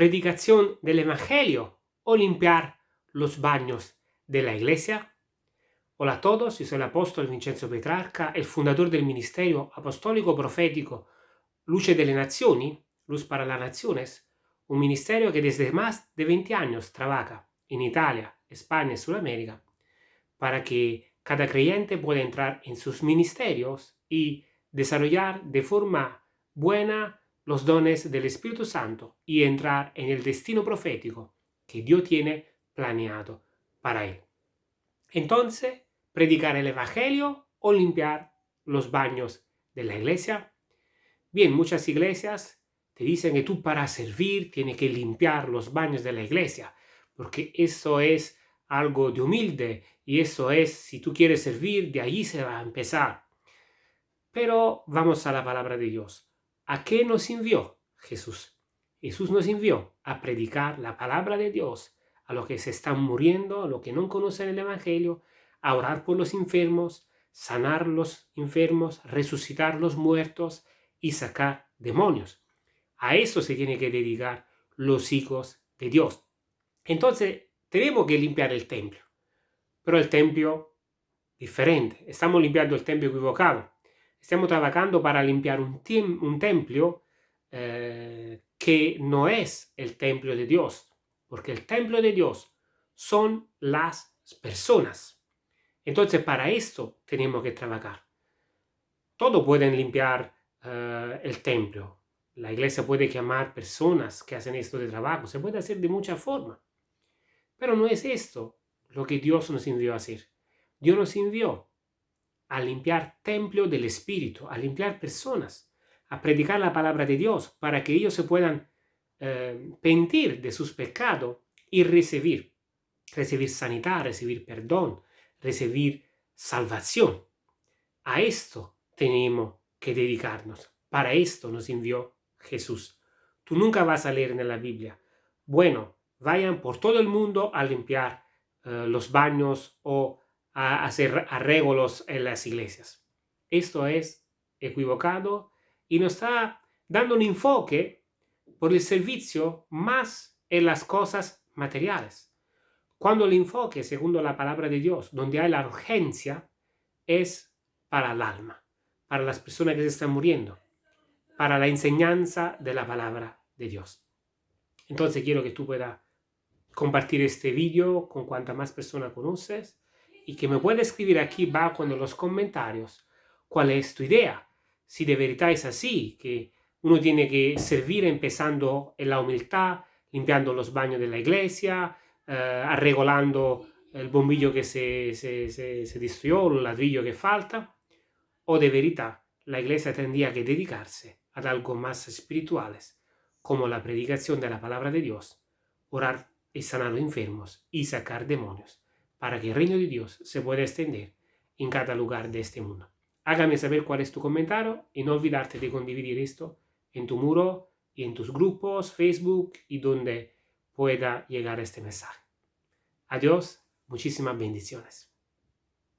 predicación del Evangelio o limpiar los baños de la iglesia? Hola a todos, yo soy el apóstol Vincenzo Petrarca, el fundador del Ministerio Apostólico Profético Luce delle Nazioni, Luz para las Naciones, un ministerio que desde más de 20 años trabaja en Italia, España y Sudamérica para que cada creyente pueda entrar en sus ministerios y desarrollar de forma buena los dones del Espíritu Santo y entrar en el destino profético que Dios tiene planeado para él. Entonces, predicar el Evangelio o limpiar los baños de la iglesia. Bien, muchas iglesias te dicen que tú para servir tienes que limpiar los baños de la iglesia, porque eso es algo de humilde y eso es, si tú quieres servir, de allí se va a empezar. Pero vamos a la palabra de Dios. ¿A qué nos envió Jesús? Jesús nos envió a predicar la palabra de Dios a los que se están muriendo, a los que no conocen el Evangelio, a orar por los enfermos, sanar los enfermos, resucitar los muertos y sacar demonios. A eso se tiene que dedicar los hijos de Dios. Entonces, tenemos que limpiar el templo. Pero el templo diferente. Estamos limpiando el templo equivocado. Estamos trabajando para limpiar un, templo eh, que no es el templo de Dios. Porque el templo de Dios son las personas. Entonces, para esto tenemos que trabajar. Todos pueden limpiar uh, el templo. La iglesia puede llamar personas que hacen esto de trabajo. Se puede hacer de muchas formas. Pero no es esto lo que Dios nos envió a hacer. Dios nos envió a limpiar templo del Espíritu, a limpiar personas, a predicar la palabra de Dios para que ellos se puedan eh, pentir de sus pecados y recibir, recibir sanidad, recibir perdón, recibir salvación. A esto tenemos que dedicarnos. Para esto nos envió Jesús. Tú nunca vas a leer en la Biblia, bueno, vayan por todo el mundo a limpiar eh, los baños o a hacer arreglos en las iglesias. Esto es equivocado y nos está dando un enfoque por el servicio más en las cosas materiales. Cuando el enfoque, según la palabra de Dios, donde hay la urgencia, es para el alma, para las personas que se están muriendo, para la enseñanza de la palabra de Dios. Entonces quiero que tú puedas compartir este vídeo con cuanta más personas conoces y que me puedas escribir aquí abajo en los comentarios cuál es tu idea. Si de verdad es así, que uno tiene que servir empezando en la humildad, limpiando los baños de la iglesia, uh, arreglando el bombillo que se, se, se, se destruyó, el ladrillo que falta, o de verdad la iglesia tendría que dedicarse a algo más espirituales, como la predicación de la palabra de Dios, orar y sanar los enfermos y sacar demonios, para que el reino de Dios se pueda extender en cada lugar de este mundo. Hágame saber cuál es tu comentario y no olvidarte de condividir esto en tu muro y en tus grupos, Facebook y donde pueda llegar este mensaje. Adiós, muchísimas bendiciones.